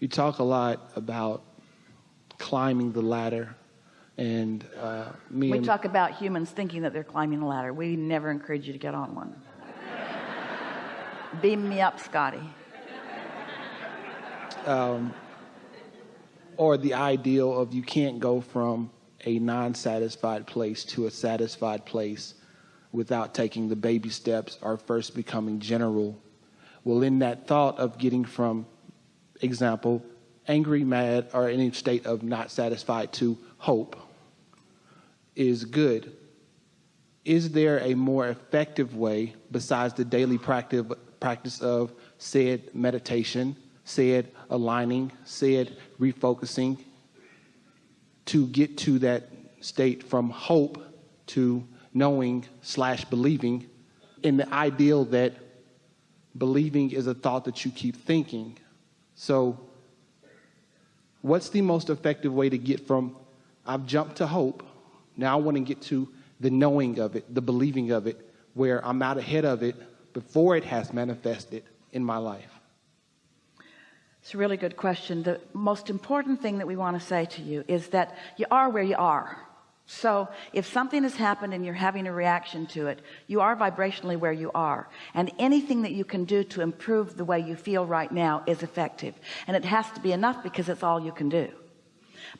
You talk a lot about climbing the ladder and uh, me we and, talk about humans thinking that they're climbing a ladder. We never encourage you to get on one. Beam me up Scotty. Or the ideal of you can't go from a non-satisfied place to a satisfied place without taking the baby steps or first becoming general. Well in that thought of getting from example angry mad or any state of not satisfied to hope is good. Is there a more effective way besides the daily practice practice of said meditation said aligning said refocusing to get to that state from hope to knowing slash believing in the ideal that believing is a thought that you keep thinking so what's the most effective way to get from I've jumped to hope now I want to get to the knowing of it the believing of it where I'm out ahead of it before it has manifested in my life? It's a really good question. The most important thing that we want to say to you is that you are where you are so if something has happened and you're having a reaction to it you are vibrationally where you are. And anything that you can do to improve the way you feel right now is effective. And it has to be enough because it's all you can do.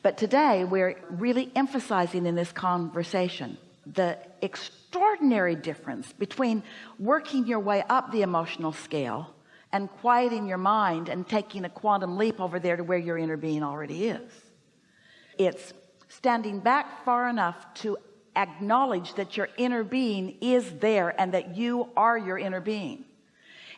But today we're really emphasizing in this conversation the extraordinary difference between working your way up the emotional scale and quieting your mind and taking a quantum leap over there to where your inner being already is. It's standing back far enough to acknowledge that your inner being is there and that you are your inner being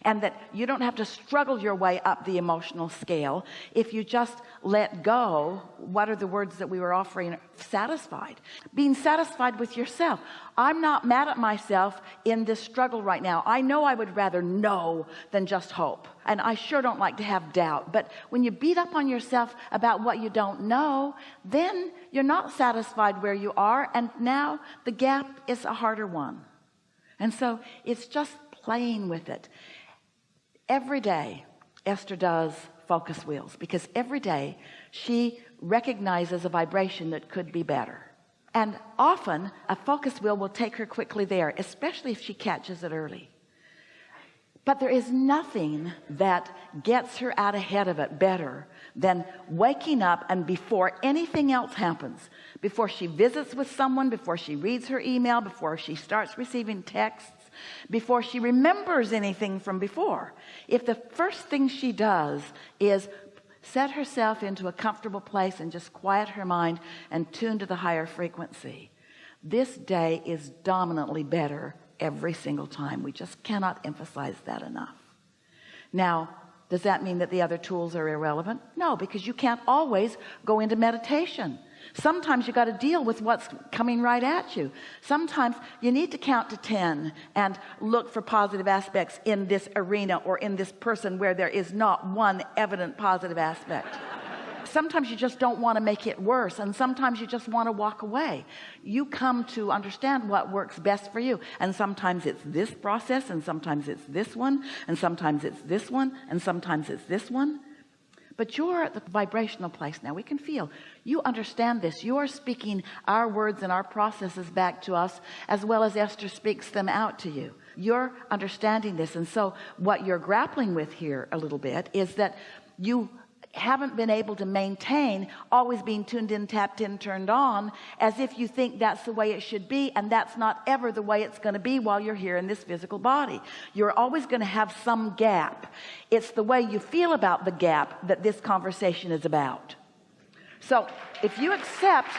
and that you don't have to struggle your way up the emotional scale. If you just let go what are the words that we were offering? Satisfied. Being satisfied with yourself. I'm not mad at myself in this struggle right now. I know I would rather know than just hope and I sure don't like to have doubt. But when you beat up on yourself about what you don't know then you're not satisfied where you are and now the gap is a harder one. And so it's just playing with it every day Esther does focus wheels because every day she recognizes a vibration that could be better. And often a focus wheel will take her quickly there especially if she catches it early. But there is nothing that gets her out ahead of it better than waking up and before anything else happens before she visits with someone before she reads her email before she starts receiving texts before she remembers anything from before. If the first thing she does is set herself into a comfortable place and just quiet her mind and tune to the higher frequency this day is dominantly better every single time. We just cannot emphasize that enough. Now does that mean that the other tools are irrelevant? No because you can't always go into meditation sometimes you got to deal with what's coming right at you. Sometimes you need to count to 10 and look for positive aspects in this arena or in this person where there is not one evident positive aspect. Sometimes you just don't want to make it worse and sometimes you just want to walk away. You come to understand what works best for you and sometimes it's this process and sometimes it's this one and sometimes it's this one and sometimes it's this one but you're at the vibrational place now. We can feel. You understand this. You are speaking our words and our processes back to us as well as Esther speaks them out to you. You're understanding this. And so what you're grappling with here a little bit is that you haven't been able to maintain always being tuned in tapped in turned on as if you think that's the way it should be and that's not ever the way it's going to be while you're here in this physical body. You're always going to have some gap. It's the way you feel about the gap that this conversation is about. So if you accept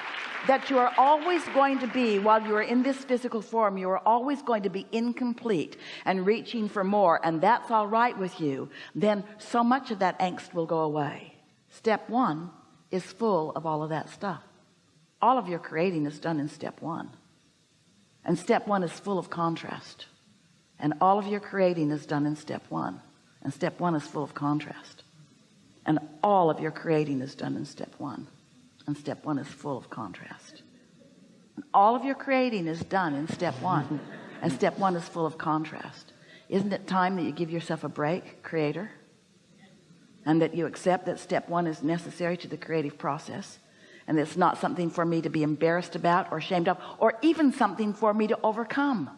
that you are always going to be while you are in this physical form you are always going to be incomplete and reaching for more and that's all right with you then so much of that angst will go away step one is full of all of that stuff. All of your creating is done in step one. And step one is full of contrast. And all of your creating is done in step one. And step one is full of contrast. And all of your creating is done in step one. And step one is full of contrast. And all of your creating is done in step one. And step one is full of contrast. Isn't it time that you give yourself a break creator and that you accept that step one is necessary to the creative process and it's not something for me to be embarrassed about or ashamed of or even something for me to overcome.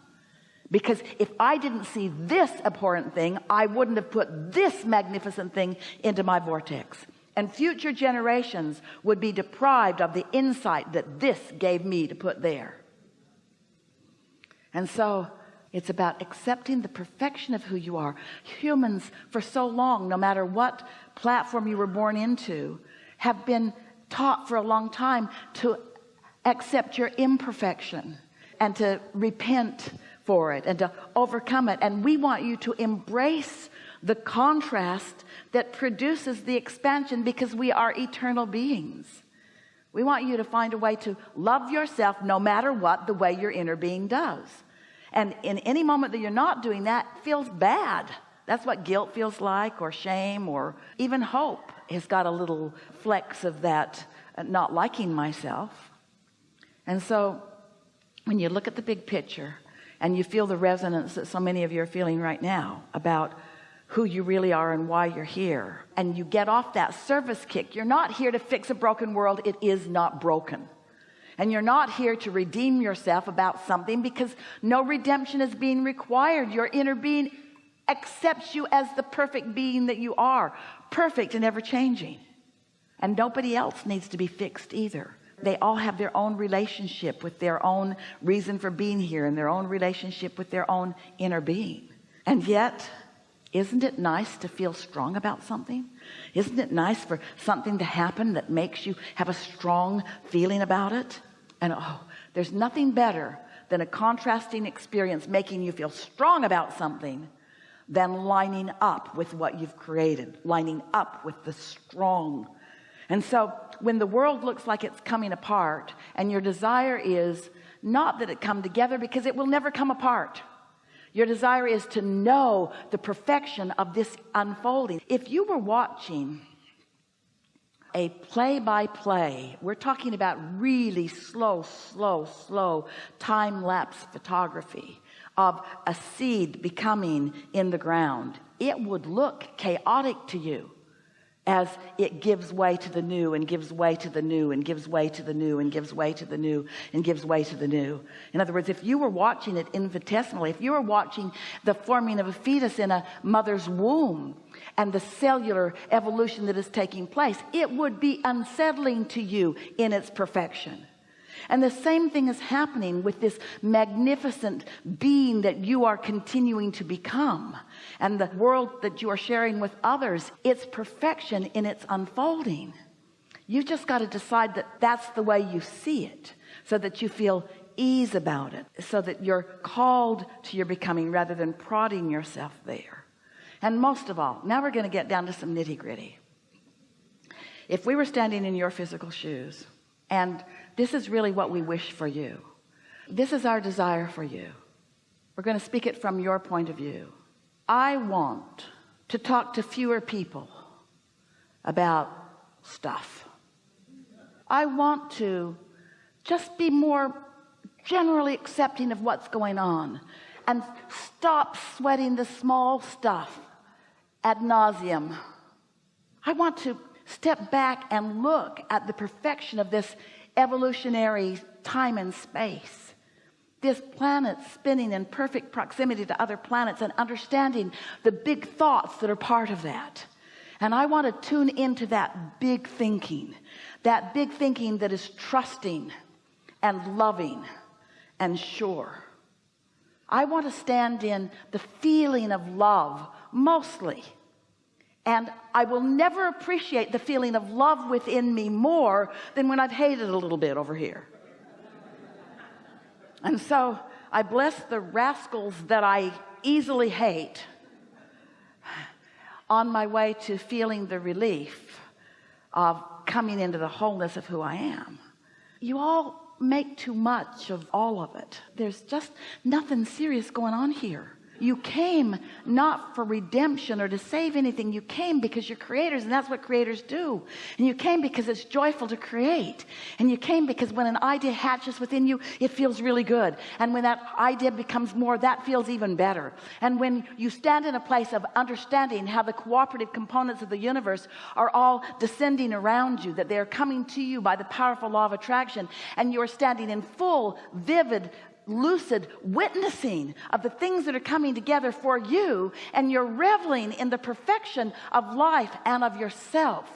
Because if I didn't see this abhorrent thing I wouldn't have put this magnificent thing into my vortex. And future generations would be deprived of the insight that this gave me to put there. And so it's about accepting the perfection of who you are. Humans for so long no matter what platform you were born into have been taught for a long time to accept your imperfection and to repent for it and to overcome it. And we want you to embrace the contrast that produces the expansion because we are eternal beings. We want you to find a way to love yourself no matter what the way your inner being does and in any moment that you're not doing that feels bad. That's what guilt feels like or shame or even hope has got a little flex of that uh, not liking myself. And so when you look at the big picture and you feel the resonance that so many of you are feeling right now about who you really are and why you're here and you get off that service kick you're not here to fix a broken world. It is not broken and you're not here to redeem yourself about something because no redemption is being required. Your inner being accepts you as the perfect being that you are perfect and ever changing and nobody else needs to be fixed either. They all have their own relationship with their own reason for being here and their own relationship with their own inner being. And yet isn't it nice to feel strong about something? Isn't it nice for something to happen that makes you have a strong feeling about it and oh there's nothing better than a contrasting experience making you feel strong about something than lining up with what you've created lining up with the strong. And so when the world looks like it's coming apart and your desire is not that it come together because it will never come apart your desire is to know the perfection of this unfolding. If you were watching a play-by-play -play. we're talking about really slow slow slow time-lapse photography of a seed becoming in the ground it would look chaotic to you as it gives way to the new and gives way to the new and gives way to the new and gives way to the new and gives way to the new. In other words if you were watching it infinitesimally if you were watching the forming of a fetus in a mother's womb and the cellular evolution that is taking place it would be unsettling to you in its perfection and the same thing is happening with this magnificent being that you are continuing to become. And the world that you are sharing with others it's perfection in its unfolding. You just got to decide that that's the way you see it so that you feel ease about it so that you're called to your becoming rather than prodding yourself there. And most of all now we're going to get down to some nitty-gritty if we were standing in your physical shoes and this is really what we wish for you. This is our desire for you. We're going to speak it from your point of view. I want to talk to fewer people about stuff. I want to just be more generally accepting of what's going on and stop sweating the small stuff ad nauseum. I want to step back and look at the perfection of this evolutionary time and space. This planet spinning in perfect proximity to other planets and understanding the big thoughts that are part of that. And I want to tune into that big thinking that big thinking that is trusting and loving and sure. I want to stand in the feeling of love mostly and I will never appreciate the feeling of love within me more than when I've hated a little bit over here. And so I bless the rascals that I easily hate on my way to feeling the relief of coming into the wholeness of who I am. You all make too much of all of it. There's just nothing serious going on here you came not for redemption or to save anything. You came because you're creators and that's what creators do. And you came because it's joyful to create. And you came because when an idea hatches within you it feels really good. And when that idea becomes more that feels even better. And when you stand in a place of understanding how the cooperative components of the universe are all descending around you that they're coming to you by the powerful law of attraction and you're standing in full vivid lucid witnessing of the things that are coming together for you and you're reveling in the perfection of life and of yourself.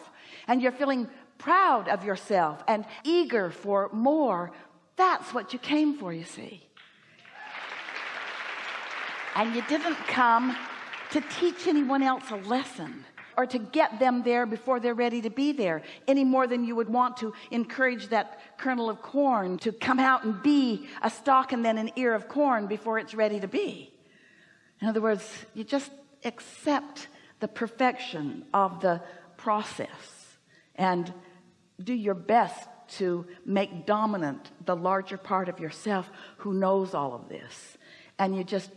And you're feeling proud of yourself and eager for more. That's what you came for you see. And you didn't come to teach anyone else a lesson or to get them there before they're ready to be there any more than you would want to encourage that kernel of corn to come out and be a stalk and then an ear of corn before it's ready to be. In other words you just accept the perfection of the process and do your best to make dominant the larger part of yourself who knows all of this. And you just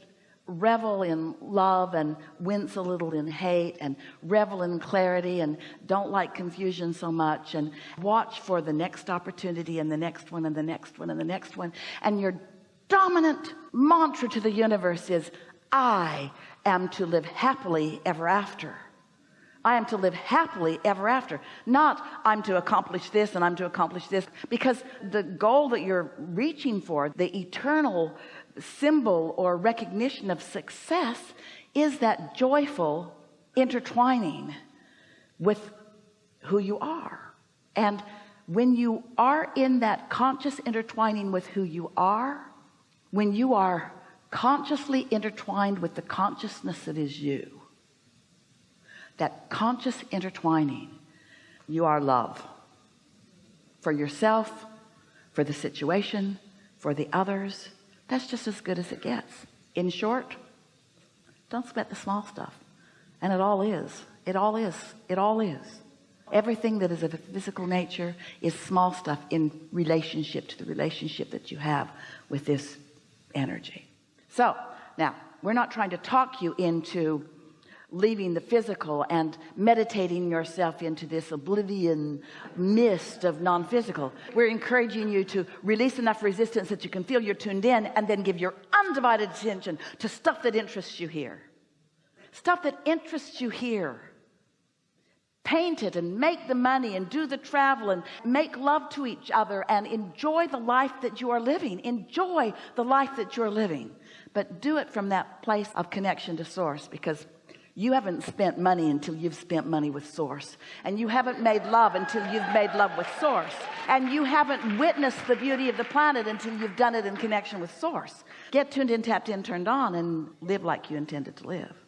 revel in love and wince a little in hate and revel in clarity and don't like confusion so much and watch for the next opportunity and the next one and the next one and the next one. And your dominant mantra to the universe is I am to live happily ever after I am to live happily ever after. Not I'm to accomplish this and I'm to accomplish this because the goal that you're reaching for the eternal symbol or recognition of success is that joyful intertwining with who you are. And when you are in that conscious intertwining with who you are when you are consciously intertwined with the consciousness that is you that conscious intertwining you are love for yourself for the situation for the others. That's just as good as it gets. In short don't sweat the small stuff. And it all is. It all is. It all is. Everything that is of a physical nature is small stuff in relationship to the relationship that you have with this energy. So now we're not trying to talk you into leaving the physical and meditating yourself into this oblivion mist of non-physical. We're encouraging you to release enough resistance that you can feel you're tuned in and then give your undivided attention to stuff that interests you here. Stuff that interests you here. Paint it and make the money and do the travel and make love to each other and enjoy the life that you are living. Enjoy the life that you're living. But do it from that place of connection to source because you haven't spent money until you've spent money with source. And you haven't made love until you've made love with source. And you haven't witnessed the beauty of the planet until you've done it in connection with source. Get tuned in tapped in turned on and live like you intended to live